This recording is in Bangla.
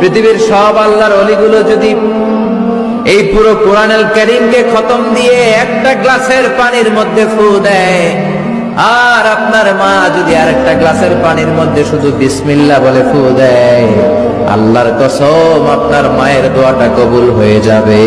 পৃথিবীর সব আল্লাহর অলিগুলো যদি এই পুরো কোরআনুল করিমকে খতম দিয়ে একটা গ্লাসের পানির মধ্যে ফু দেয়, আর আপনার মা যদি আর একটা গ্লাসের পানির মধ্যে শুধু বিসমিল্লা বলে ফু দেয়, আল্লাহর কসম আপনার মায়ের দোয়াটা কবুল হয়ে যাবে।